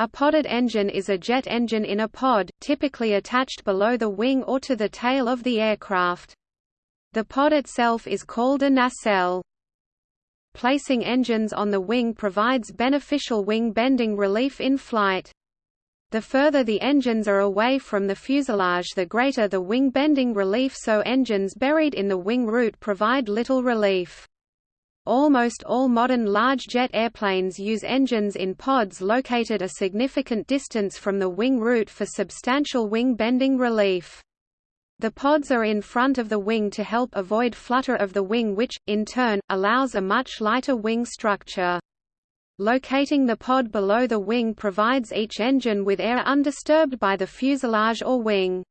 A podded engine is a jet engine in a pod, typically attached below the wing or to the tail of the aircraft. The pod itself is called a nacelle. Placing engines on the wing provides beneficial wing bending relief in flight. The further the engines are away from the fuselage the greater the wing bending relief so engines buried in the wing root provide little relief. Almost all modern large jet airplanes use engines in pods located a significant distance from the wing root for substantial wing bending relief. The pods are in front of the wing to help avoid flutter of the wing which, in turn, allows a much lighter wing structure. Locating the pod below the wing provides each engine with air undisturbed by the fuselage or wing.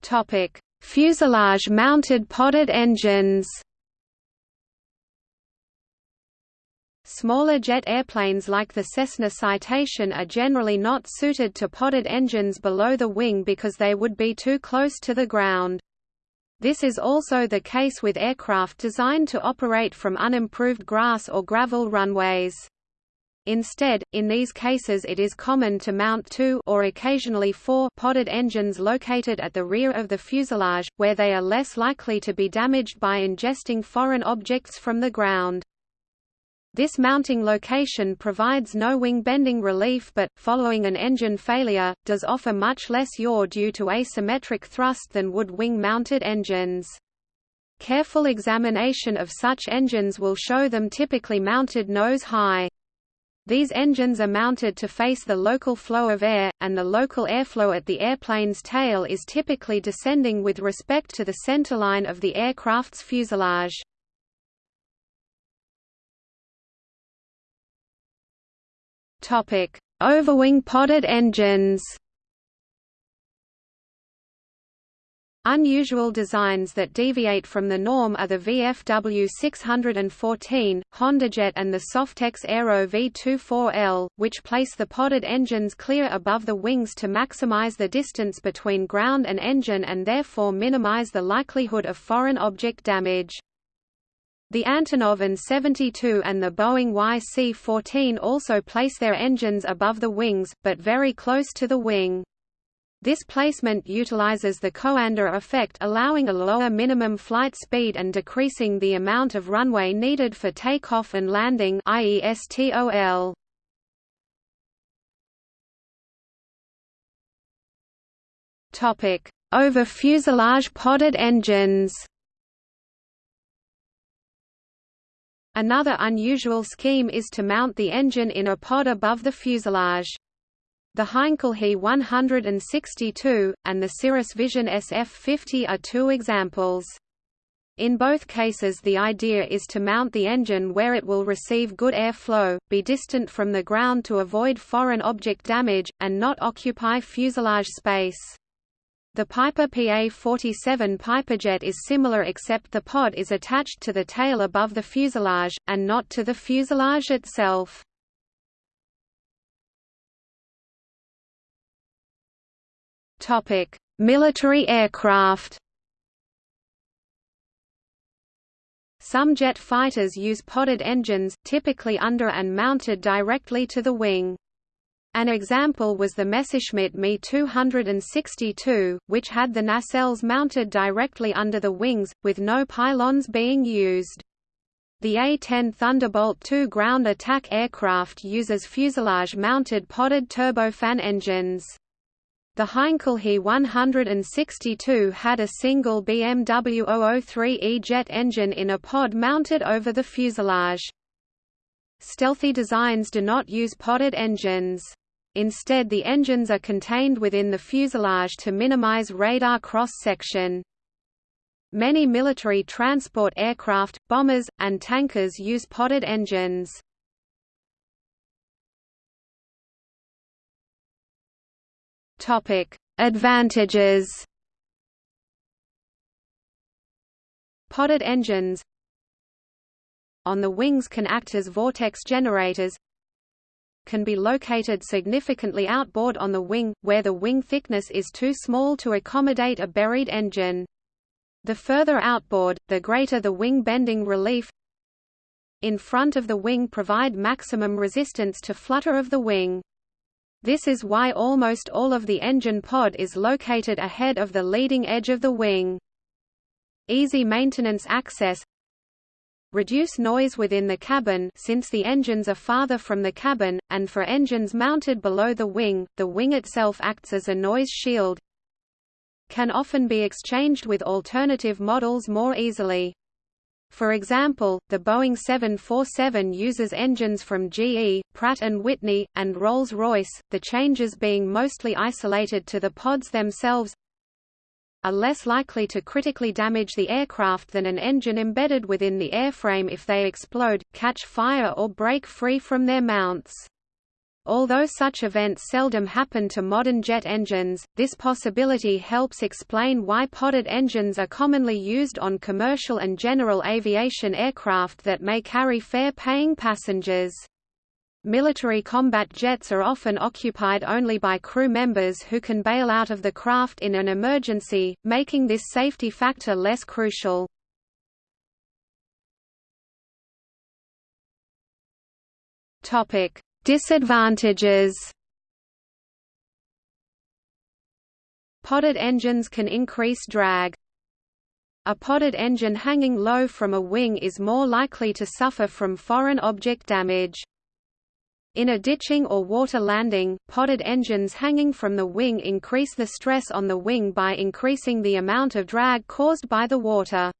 Topic: Fuselage-mounted podded engines Smaller jet airplanes like the Cessna Citation are generally not suited to podded engines below the wing because they would be too close to the ground. This is also the case with aircraft designed to operate from unimproved grass or gravel runways. Instead, in these cases it is common to mount two or occasionally four podded engines located at the rear of the fuselage, where they are less likely to be damaged by ingesting foreign objects from the ground. This mounting location provides no wing bending relief but, following an engine failure, does offer much less yaw due to asymmetric thrust than would wing-mounted engines. Careful examination of such engines will show them typically mounted nose high. These engines are mounted to face the local flow of air, and the local airflow at the airplane's tail is typically descending with respect to the centerline of the aircraft's fuselage. Overwing podded engines Unusual designs that deviate from the norm are the VFW 614, HondaJet and the Softex Aero V24L, which place the podded engines clear above the wings to maximize the distance between ground and engine and therefore minimize the likelihood of foreign object damage. The Antonov An-72 and the Boeing YC-14 also place their engines above the wings, but very close to the wing. This placement utilizes the Coanda effect allowing a lower minimum flight speed and decreasing the amount of runway needed for takeoff and landing i.e. STOL. Topic: Over fuselage podded engines. Another unusual scheme is to mount the engine in a pod above the fuselage. The Heinkel He 162, and the Cirrus Vision SF-50 are two examples. In both cases the idea is to mount the engine where it will receive good air flow, be distant from the ground to avoid foreign object damage, and not occupy fuselage space. The Piper PA-47 Piperjet is similar except the pod is attached to the tail above the fuselage, and not to the fuselage itself. Topic: Military aircraft. Some jet fighters use podded engines, typically under and mounted directly to the wing. An example was the Messerschmitt Me 262, which had the nacelles mounted directly under the wings, with no pylons being used. The A-10 Thunderbolt II ground attack aircraft uses fuselage-mounted podded turbofan engines. The Heinkel He 162 had a single BMW 003E jet engine in a pod mounted over the fuselage. Stealthy designs do not use podded engines. Instead the engines are contained within the fuselage to minimize radar cross-section. Many military transport aircraft, bombers, and tankers use podded engines. Topic: Advantages. Podded engines on the wings can act as vortex generators can be located significantly outboard on the wing, where the wing thickness is too small to accommodate a buried engine. The further outboard, the greater the wing bending relief in front of the wing provide maximum resistance to flutter of the wing. This is why almost all of the engine pod is located ahead of the leading edge of the wing. Easy maintenance access Reduce noise within the cabin since the engines are farther from the cabin, and for engines mounted below the wing, the wing itself acts as a noise shield. Can often be exchanged with alternative models more easily. For example, the Boeing 747 uses engines from GE, Pratt & Whitney, and Rolls-Royce, the changes being mostly isolated to the pods themselves are less likely to critically damage the aircraft than an engine embedded within the airframe if they explode, catch fire or break free from their mounts. Although such events seldom happen to modern jet engines, this possibility helps explain why podded engines are commonly used on commercial and general aviation aircraft that may carry fare-paying passengers. Military combat jets are often occupied only by crew members who can bail out of the craft in an emergency, making this safety factor less crucial. Topic: Disadvantages Podded engines can increase drag. A podded engine hanging low from a wing is more likely to suffer from foreign object damage. In a ditching or water landing, podded engines hanging from the wing increase the stress on the wing by increasing the amount of drag caused by the water.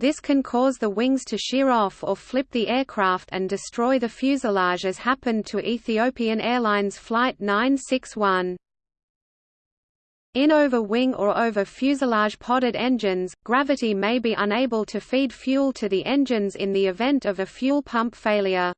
This can cause the wings to shear off or flip the aircraft and destroy the fuselage as happened to Ethiopian Airlines Flight 961. In over-wing or over-fuselage podded engines, gravity may be unable to feed fuel to the engines in the event of a fuel pump failure.